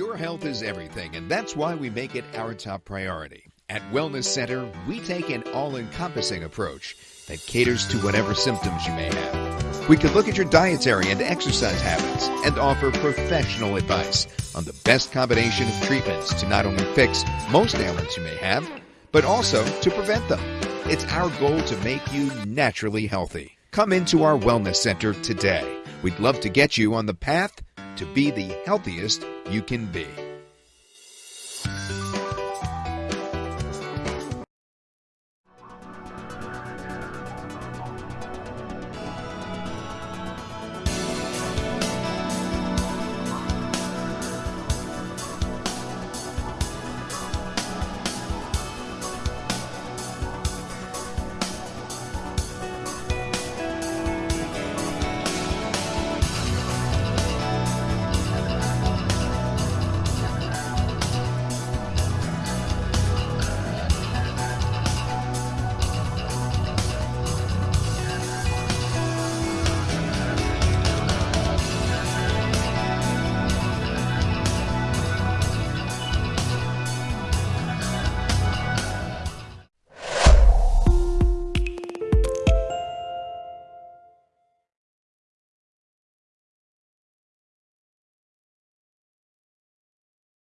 Your health is everything, and that's why we make it our top priority. At Wellness Center, we take an all encompassing approach that caters to whatever symptoms you may have. We can look at your dietary and exercise habits and offer professional advice on the best combination of treatments to not only fix most ailments you may have, but also to prevent them. It's our goal to make you naturally healthy. Come into our Wellness Center today. We'd love to get you on the path to be the healthiest you can be.